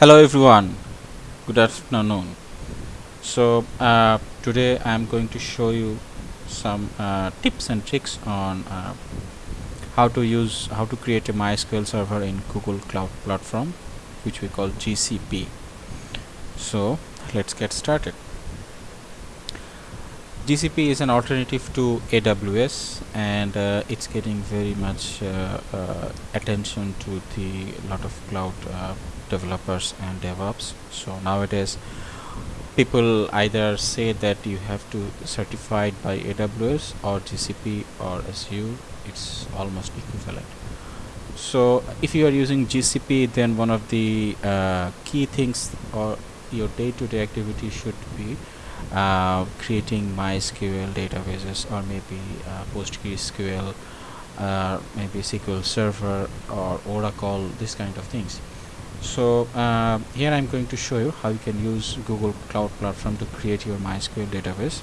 hello everyone. Good afternoon. So uh, today I'm going to show you some uh, tips and tricks on uh, how to use how to create a MySQL server in Google Cloud Platform which we call GCP so let's get started. GCP is an alternative to AWS and uh, it's getting very much uh, uh, attention to the lot of cloud developers and DevOps. So nowadays people either say that you have to certified by AWS or GCP or Azure it's almost equivalent. So if you are using GCP then one of the uh, key things or your day-to-day -day activity should be uh, creating MySQL databases or maybe uh, PostgreSQL uh, maybe SQL Server or Oracle this kind of things so uh, here I'm going to show you how you can use Google Cloud Platform to create your MySQL database.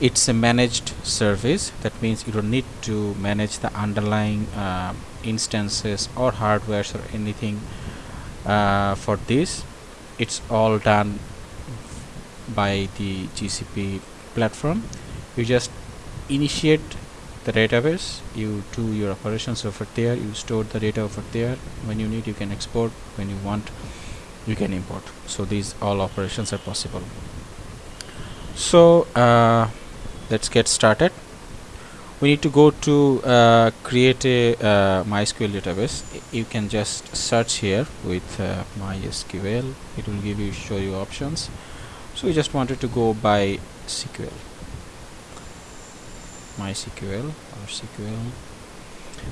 It's a managed service. That means you don't need to manage the underlying uh, instances or hardwares or anything uh, for this. It's all done by the GCP platform. You just initiate the database you do your operations over there you store the data over there. When you need you can export. When you want you can import. So these all operations are possible. So uh, let's get started. We need to go to uh, create a uh, MySQL database. You can just search here with uh, MySQL. It will give you show you options. So we just wanted to go by SQL MySQL or SQL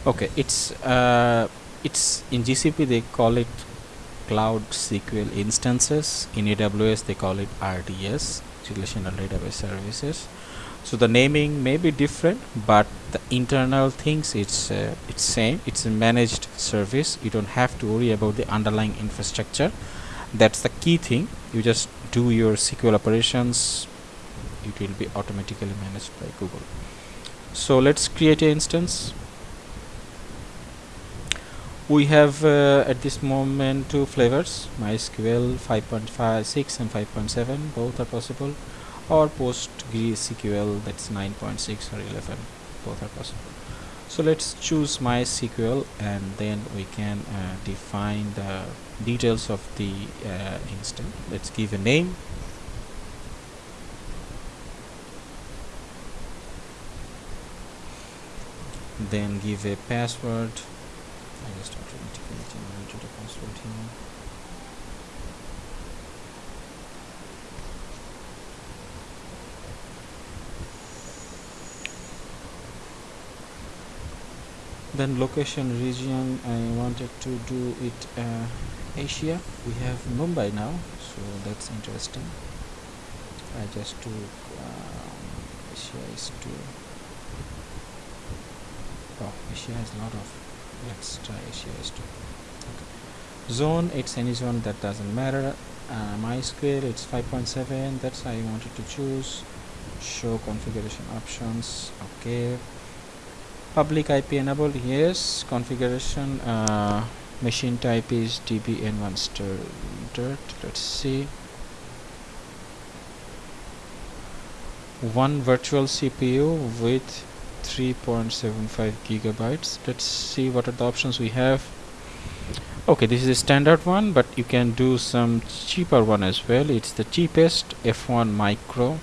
okay it's uh, it's in GCP they call it Cloud SQL instances. In AWS they call it RDS relational database services. So the naming may be different but the internal things it's uh, it's same. It's a managed service. You don't have to worry about the underlying infrastructure. That's the key thing. You just do your SQL operations. It will be automatically managed by Google so let's create an instance. We have uh, at this moment two flavors MySQL 5.56 and 5.7 both are possible or PostgreSQL that's 9.6 or 11 both are possible. So let's choose MySQL and then we can uh, define the details of the uh, instance. Let's give a name then give a password. I just automatically generated a password here. Then location region I wanted to do it uh, Asia. We have Mumbai now so that's interesting. I just took um, Asia is to oh Asia has a lot of let's try Asia is to okay. zone it's any zone that doesn't matter. Uh, MySQL it's 5.7 that's I wanted to choose. Show configuration options okay. Public IP enabled yes. Configuration uh, machine type is dbn1 standard let's see. One virtual CPU with 3.75 gigabytes. Let's see what are the options we have. Okay this is a standard one but you can do some cheaper one as well. It's the cheapest F1 micro.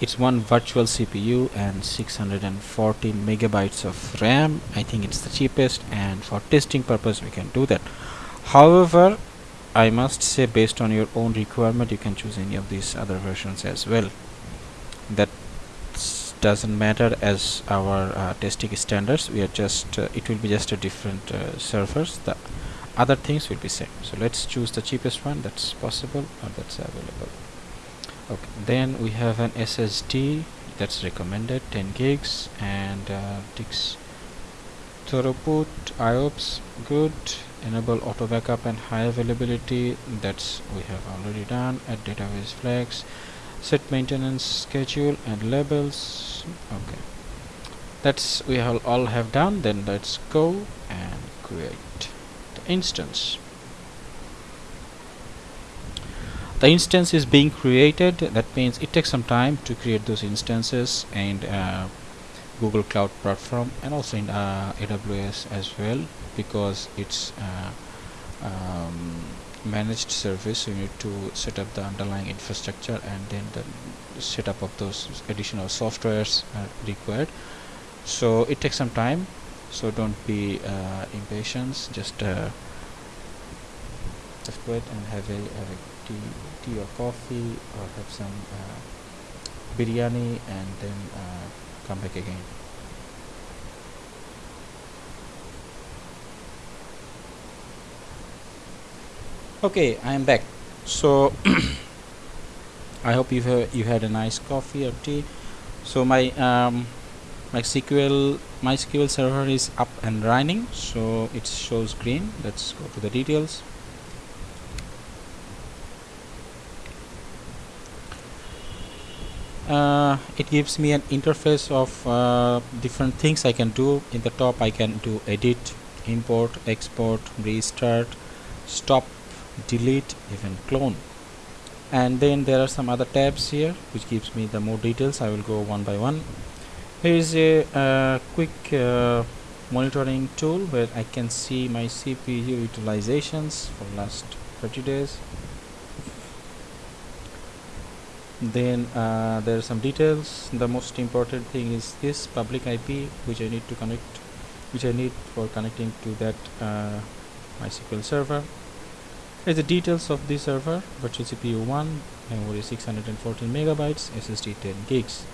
It's one virtual CPU and 640 megabytes of RAM. I think it's the cheapest and for testing purpose we can do that. However I must say based on your own requirement you can choose any of these other versions as well. That doesn't matter as our uh, testing standards we are just uh, it will be just a different uh, servers. The other things will be same. So let's choose the cheapest one that's possible or that's available. Okay then we have an SSD that's recommended 10 gigs and uh, ticks throughput IOPS good. Enable auto backup and high availability that's we have already done add database flags set maintenance schedule and labels. Okay. That's we have all have done. Then let's go and create the instance. The instance is being created. That means it takes some time to create those instances and uh, Google Cloud Platform and also in uh, AWS as well because it's uh, um, managed service you need to set up the underlying infrastructure and then the setup of those additional softwares are required. So it takes some time so don't be uh, impatient just uh, just wait and have a, have a tea, tea or coffee or have some uh, biryani and then uh, come back again okay I am back. So I hope you have you had a nice coffee or tea. So my um, MySQL MySQL server is up and running so it shows green. Let's go to the details. Uh, it gives me an interface of uh, different things I can do. In the top I can do edit import export restart stop delete even clone. And then there are some other tabs here which gives me the more details. I will go one by one. Here is a uh, quick uh, monitoring tool where I can see my CPU utilizations for last 30 days. Then uh, there are some details. The most important thing is this public IP which I need to connect which I need for connecting to that uh, MySQL server Here's the details of the server, virtual CPU 1, memory 614 megabytes, SSD 10 gigs.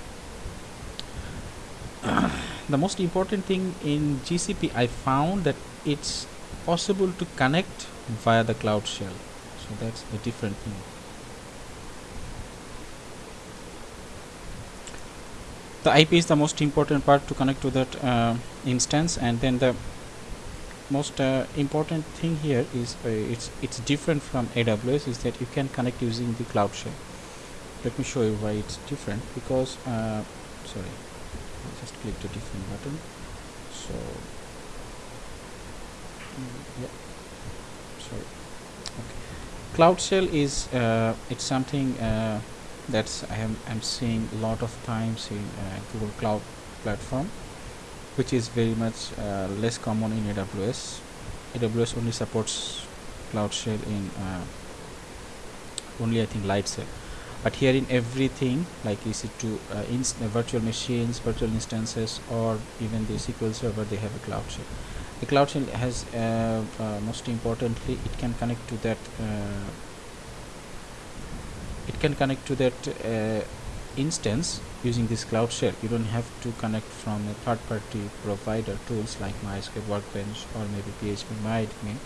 the most important thing in GCP I found that it's possible to connect via the cloud shell. So that's a different thing. The IP is the most important part to connect to that uh, instance and then the most uh, important thing here is uh, it's it's different from AWS is that you can connect using the cloud shell let me show you why it's different because uh, sorry I just click the different button. So mm, yeah sorry. Okay. Cloud shell is uh, it's something uh, that's I am I'm seeing a lot of times in uh, Google Cloud platform which is very much uh, less common in AWS. AWS only supports Cloud Shell in uh, only I think Light Lightsail. But here in everything like EC2 uh, uh, virtual machines, virtual instances, or even the SQL Server, they have a Cloud Shell. The Cloud Shell has uh, uh, most importantly, it can connect to that. it can connect to that instance using this cloud shell you don't have to connect from a third-party provider tools like MySQL Workbench or maybe PHP MyAdmin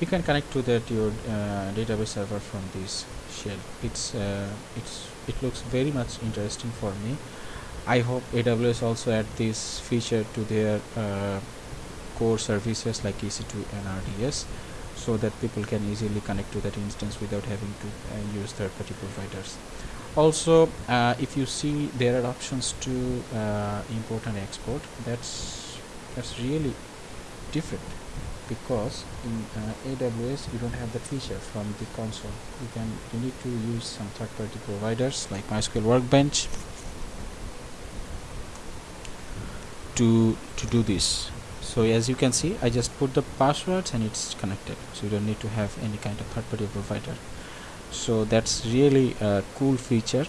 you can connect to that your uh, database server from this shell. It's uh, it's it looks very much interesting for me. I hope AWS also add this feature to their uh, core services like EC2 and RDS so that people can easily connect to that instance without having to uh, use third-party providers also uh, if you see there are options to uh, import and export. That's that's really different because in uh, AWS you don't have that feature from the console. You can you need to use some third-party providers like MySQL Workbench to to do this. So as you can see I just put the passwords and it's connected. So you don't need to have any kind of third-party provider so that's really a cool feature.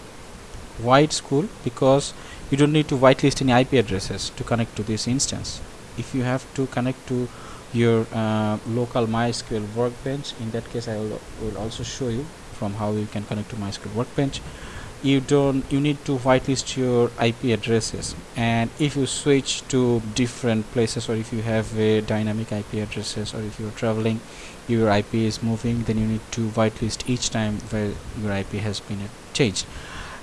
Why it's cool because you don't need to whitelist any IP addresses to connect to this instance. If you have to connect to your uh, local MySQL workbench in that case I will, will also show you from how you can connect to MySQL workbench you don't you need to whitelist your IP addresses. And if you switch to different places or if you have a dynamic IP addresses or if you're traveling your IP is moving then you need to whitelist each time where your IP has been changed.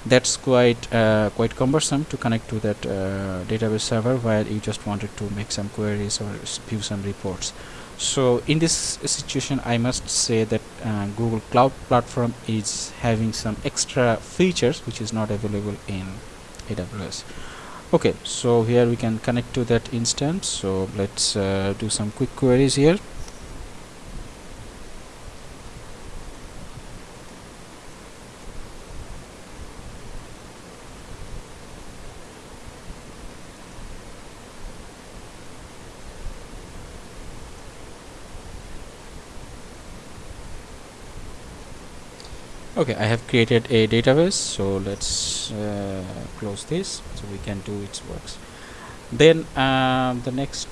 That's quite uh, quite cumbersome to connect to that uh, database server while you just wanted to make some queries or view some reports so in this situation I must say that uh, Google Cloud Platform is having some extra features which is not available in AWS okay so here we can connect to that instance. So let's uh, do some quick queries here okay I have created a database so let's uh, close this so we can do its works. Then um, the next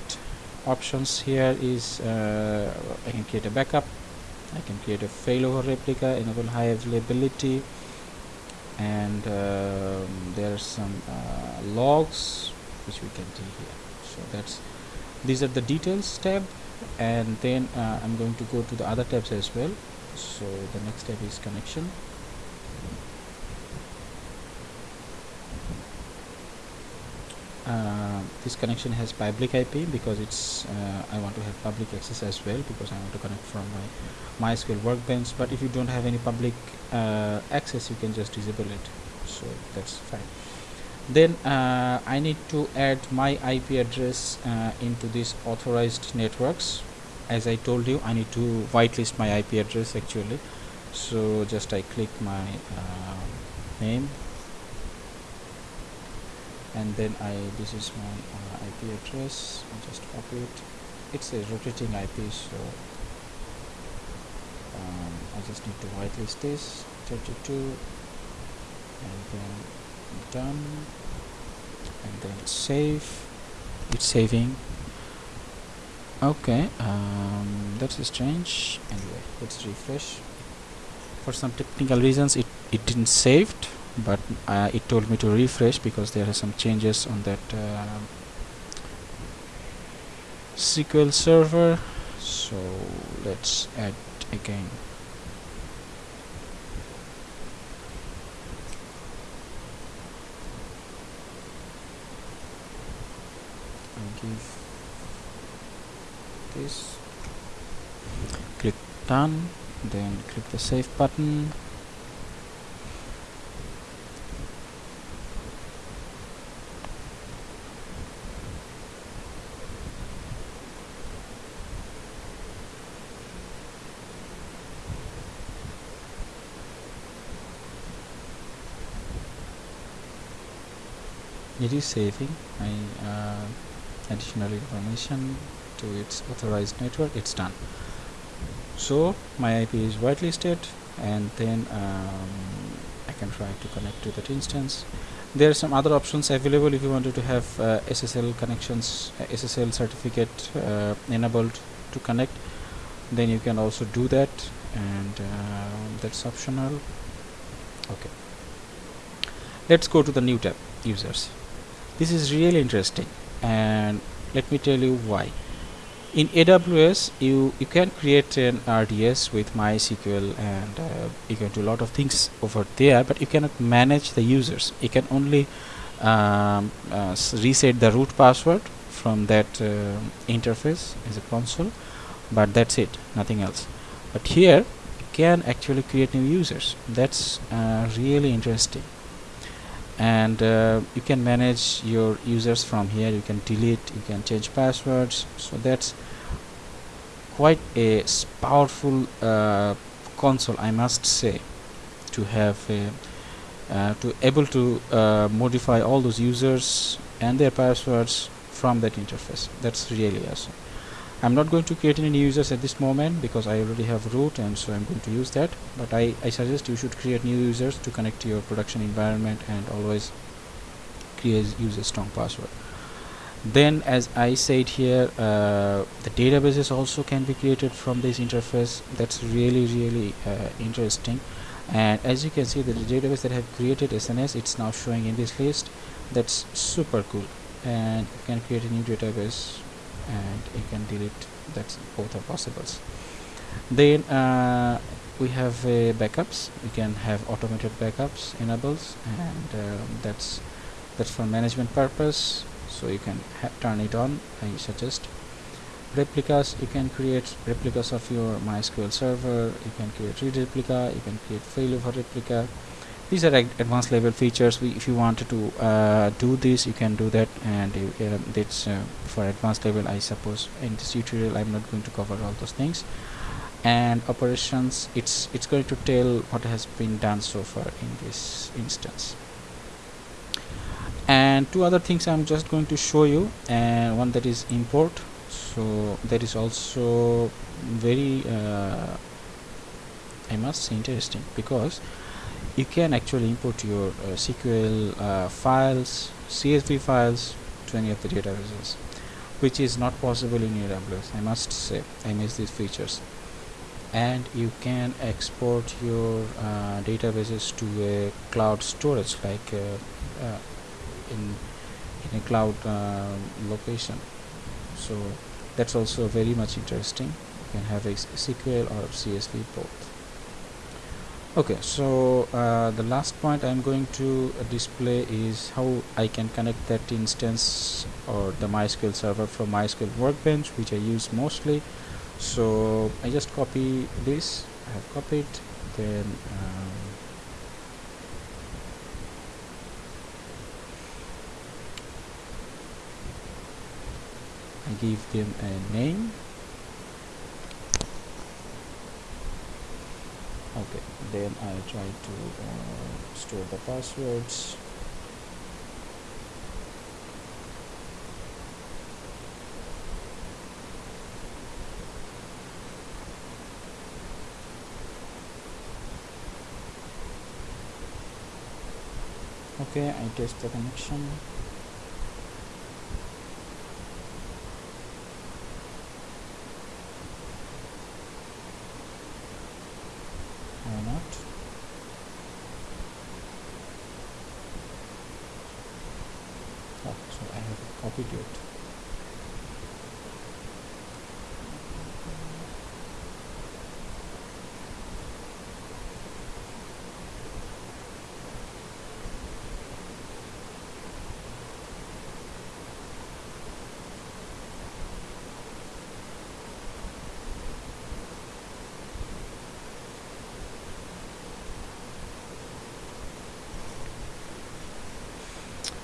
options here is uh, I can create a backup. I can create a failover replica enable high availability and um, there are some uh, logs which we can see here. So that's these are the details tab and then uh, I'm going to go to the other tabs as well so the next step is connection. Uh, this connection has public IP because it's uh, I want to have public access as well because I want to connect from my MySQL workbench. But if you don't have any public uh, access you can just disable it. So that's fine. Then uh, I need to add my IP address uh, into this authorized networks as I told you I need to whitelist my IP address actually. So just I click my uh, name. And then I this is my uh, IP address. I just copy it. It's a rotating IP so um, I just need to whitelist this. 32 and then done. And then save. It's saving okay um, that's strange. Anyway let's refresh. For some technical reasons it, it didn't saved but uh, it told me to refresh because there are some changes on that uh, SQL server. So let's add again. Give this click done then click the save button. It is saving. My uh, additional information to its authorized network it's done. So my IP is whitelisted and then um, I can try to connect to that instance. There are some other options available if you wanted to have uh, SSL connections uh, SSL certificate uh, enabled to connect then you can also do that and uh, that's optional. Okay. Let's go to the new tab users. This is really interesting and let me tell you why in AWS you you can create an RDS with MySQL and uh, you can do a lot of things over there but you cannot manage the users. You can only um, uh, reset the root password from that uh, interface as a console but that's it nothing else. But here you can actually create new users. That's uh, really interesting and uh, you can manage your users from here. You can delete you can change passwords. So that's quite a powerful uh, console I must say to have a, uh, to able to uh, modify all those users and their passwords from that interface. That's really awesome I'm not going to create any new users at this moment because I already have root and so I'm going to use that. But I, I suggest you should create new users to connect to your production environment and always create use a strong password. Then as I said here uh, the databases also can be created from this interface. That's really really uh, interesting. And as you can see the database that I have created SNS it's now showing in this list. That's super cool. And you can create a new database and you can delete that's both are possibles. Then uh, we have uh, backups. We can have automated backups enables and uh, that's that's for management purpose. So you can turn it on I suggest. Replicas you can create replicas of your MySQL server. You can create read replica. You can create failover replica these are advanced level features. We, if you wanted to uh, do this you can do that. And uh, it's uh, for advanced level I suppose. In this tutorial I'm not going to cover all those things. And operations it's it's going to tell what has been done so far in this instance. And two other things I'm just going to show you. And one that is import. So that is also very uh, I must say interesting because you can actually import your uh, SQL uh, files CSV files to any of the databases which is not possible in AWS I must say. I miss these features. And you can export your uh, databases to a cloud storage like uh, uh, in in a cloud uh, location. So that's also very much interesting. You can have a SQL or CSV both okay so uh, the last point I'm going to uh, display is how I can connect that instance or the MySQL server from MySQL workbench which I use mostly. So I just copy this I have copied then um, I give them a name. Okay then I try to uh, store the passwords. Okay I test the connection why not oh so I have copied it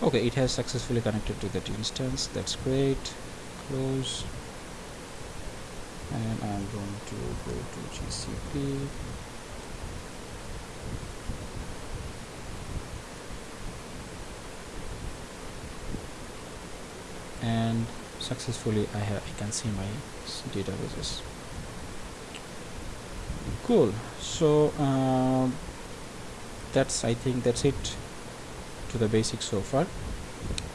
okay it has successfully connected to that instance. That's great. Close. And I'm going to go to GCP and successfully I have I can see my databases. Cool. So uh, that's I think that's it to the basics so far.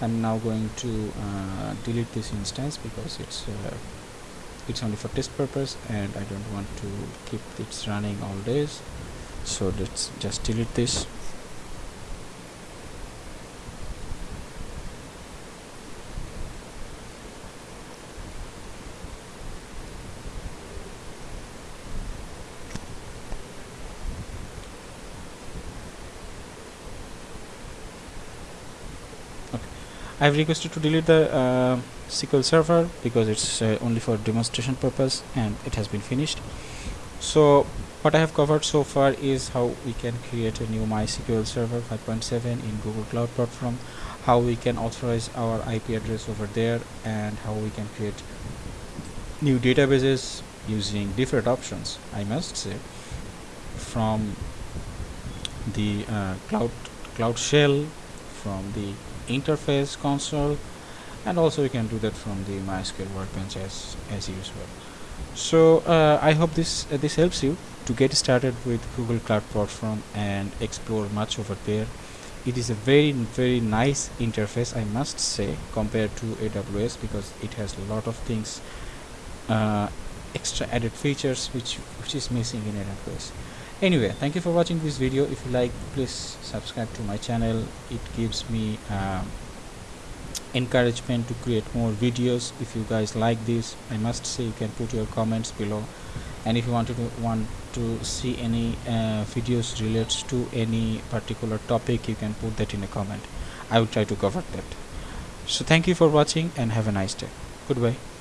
I'm now going to uh, delete this instance because it's uh, it's only for test purpose and I don't want to keep it running all days. So let's just delete this I've requested to delete the uh, SQL server because it's uh, only for demonstration purpose and it has been finished. So what I have covered so far is how we can create a new MySQL server 5.7 in Google Cloud Platform how we can authorize our IP address over there and how we can create new databases using different options I must say from the uh, cloud cloud shell from the interface console and also you can do that from the MySQL workbench as as usual. So uh, I hope this uh, this helps you to get started with Google Cloud Platform and explore much over there. It is a very very nice interface I must say compared to AWS because it has a lot of things uh, extra added features which which is missing in AWS anyway thank you for watching this video. If you like please subscribe to my channel. It gives me um, encouragement to create more videos. If you guys like this i must say you can put your comments below. And if you want to want to see any uh, videos related to any particular topic you can put that in a comment. I will try to cover that. So thank you for watching and have a nice day. Goodbye